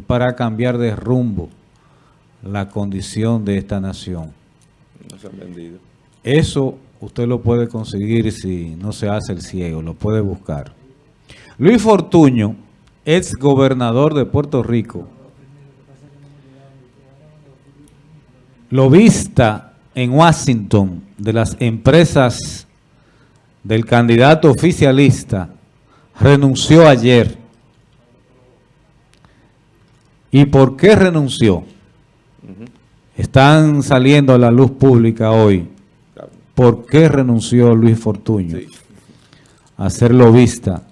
es para cambiar de rumbo la condición de esta nación. No se han vendido. Eso usted lo puede conseguir si no se hace el ciego, lo puede buscar. Luis Fortuño, ex gobernador de Puerto Rico, lobista en Washington de las empresas del candidato oficialista, renunció ayer. ¿Y por qué renunció? Están saliendo a la luz pública hoy. ¿Por qué renunció Luis Fortuño a ser lobista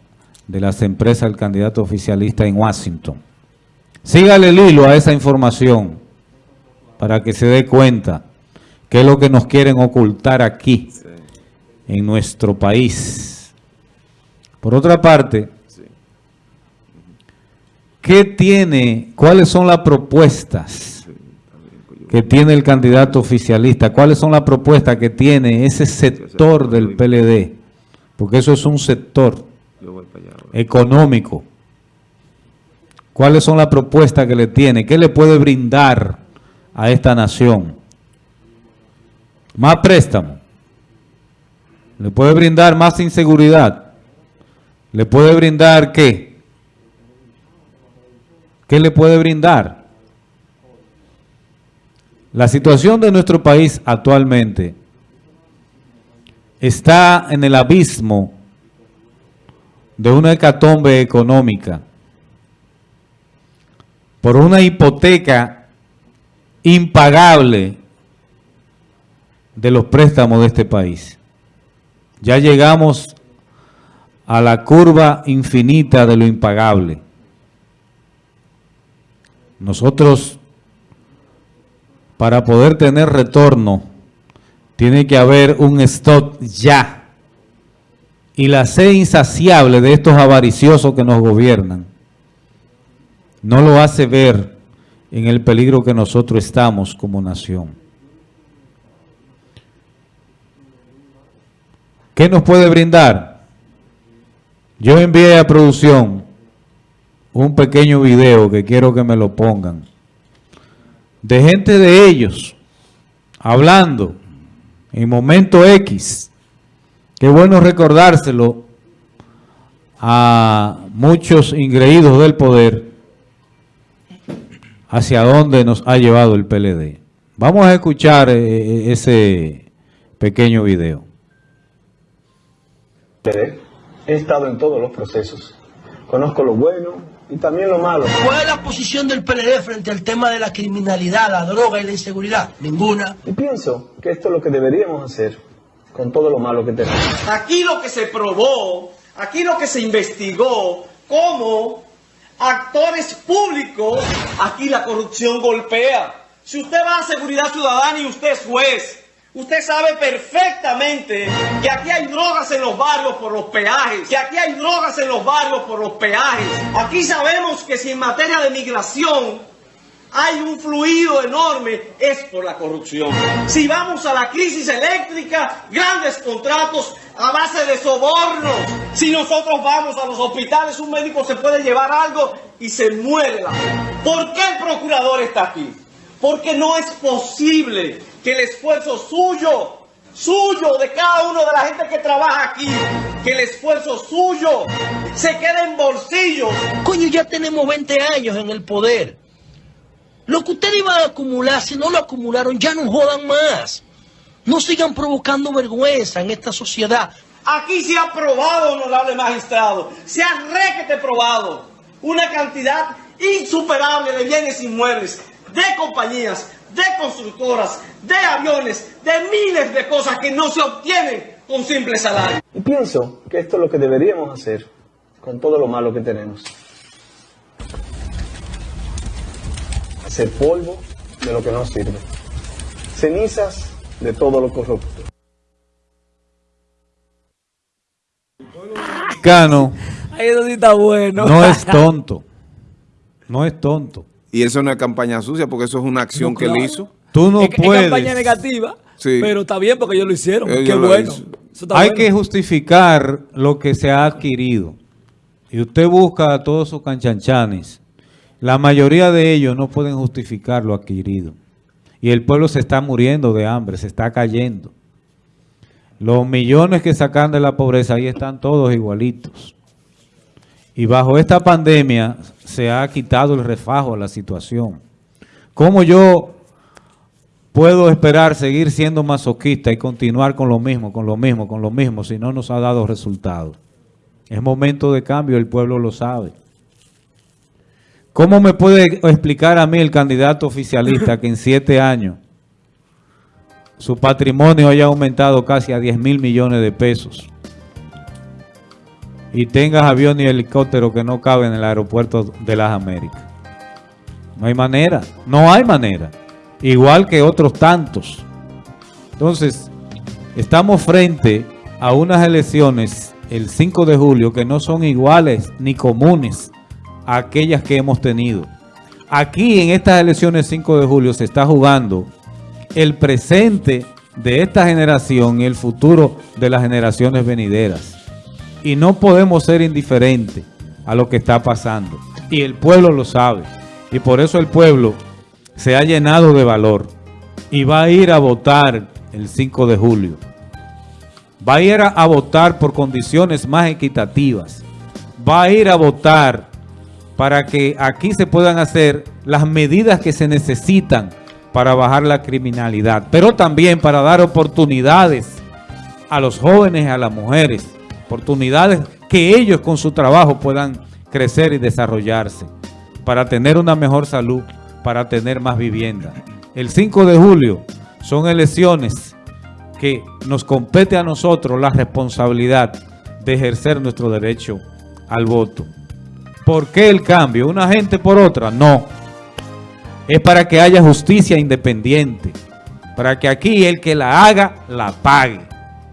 de las empresas del candidato oficialista en Washington? Sígale el hilo a esa información para que se dé cuenta qué es lo que nos quieren ocultar aquí, en nuestro país. Por otra parte, ¿qué tiene, cuáles son las propuestas que tiene el candidato oficialista? ¿Cuáles son las propuestas que tiene ese sector del PLD? Porque eso es un sector económico. ¿Cuáles son las propuestas que le tiene? ¿Qué le puede brindar a esta nación? Más préstamo. Le puede brindar más inseguridad. Le puede brindar qué? ¿Qué le puede brindar? La situación de nuestro país actualmente está en el abismo de una hecatombe económica por una hipoteca impagable de los préstamos de este país. Ya llegamos a la curva infinita de lo impagable. Nosotros, para poder tener retorno, tiene que haber un stock ya. Y la sed insaciable de estos avariciosos que nos gobiernan no lo hace ver en el peligro que nosotros estamos como nación. ¿Qué nos puede brindar? Yo envié a producción un pequeño video que quiero que me lo pongan. De gente de ellos, hablando en momento X. Qué bueno recordárselo a muchos ingreídos del poder hacia dónde nos ha llevado el PLD. Vamos a escuchar eh, eh, ese pequeño video. He estado en todos los procesos. Conozco lo bueno y también lo malo. ¿Cuál es la posición del PLD frente al tema de la criminalidad, la droga y la inseguridad? Ninguna. Y pienso que esto es lo que deberíamos hacer con todo lo malo que tenemos. Aquí lo que se probó, aquí lo que se investigó, cómo actores públicos, aquí la corrupción golpea. Si usted va a seguridad ciudadana y usted es juez, Usted sabe perfectamente que aquí hay drogas en los barrios por los peajes, que aquí hay drogas en los barrios por los peajes. Aquí sabemos que si en materia de migración hay un fluido enorme, es por la corrupción. Si vamos a la crisis eléctrica, grandes contratos a base de sobornos. Si nosotros vamos a los hospitales, un médico se puede llevar algo y se muere la ¿Por qué el procurador está aquí? Porque no es posible que el esfuerzo suyo, suyo, de cada uno de la gente que trabaja aquí, que el esfuerzo suyo se quede en bolsillos. Coño, ya tenemos 20 años en el poder. Lo que ustedes iban a acumular, si no lo acumularon, ya no jodan más. No sigan provocando vergüenza en esta sociedad. Aquí se ha probado, honorable magistrado, se ha requete probado una cantidad insuperable de bienes inmuebles de compañías, de constructoras, de aviones, de miles de cosas que no se obtienen con simple salario. Y pienso que esto es lo que deberíamos hacer con todo lo malo que tenemos. Hacer polvo de lo que no sirve. Cenizas de todo lo corrupto. Cano Ahí eso sí está bueno. no es tonto. No es tonto. Y eso no es campaña sucia, porque eso es una acción No, que él hizo. Tú no es, es puedes. campaña negativa, Sí. pero está bien porque ellos lo hicieron. Ellos Qué lo bueno. Hay bueno. que justificar lo que se ha adquirido. Y usted busca a todos sus canchanchanes La mayoría de ellos no pueden justificar lo adquirido. Y el pueblo se está muriendo de hambre, se está cayendo. Los millones que sacan de la pobreza, ahí están todos igualitos. Y bajo esta pandemia se ha quitado el refajo a la situación. ¿Cómo yo puedo esperar seguir siendo masoquista y continuar con lo mismo, con lo mismo, con lo mismo, si no nos ha dado resultados? Es momento de cambio, el pueblo lo sabe. ¿Cómo me puede explicar a mí el candidato oficialista que en siete años su patrimonio haya aumentado casi a 10 mil millones de pesos y tengas avión y helicóptero que no caben en el aeropuerto de las Américas? No hay manera, no hay manera. Igual que otros tantos. Entonces, estamos frente a unas elecciones el 5 de julio que no son iguales ni comunes a aquellas que hemos tenido. Aquí en estas elecciones 5 de julio se está jugando el presente de esta generación y el futuro de las generaciones venideras. Y no podemos ser indiferentes a lo que está pasando. Y el pueblo lo sabe. Y por eso el pueblo se ha llenado de valor y va a ir a votar el 5 de julio. Va a ir a, votar por condiciones más equitativas. Va a ir a votar para que aquí se puedan hacer las medidas que se necesitan para bajar la criminalidad, pero también para dar oportunidades a los jóvenes y a las mujeres, oportunidades que ellos con su trabajo puedan crecer y desarrollarse, para tener una mejor salud, para tener más vivienda. El 5 de julio son elecciones que nos compete a nosotros la responsabilidad de ejercer nuestro derecho al voto. ¿Por qué el cambio? ¿Una gente por otra? No. Es para que haya justicia independiente. Para que aquí el que la haga, la pague.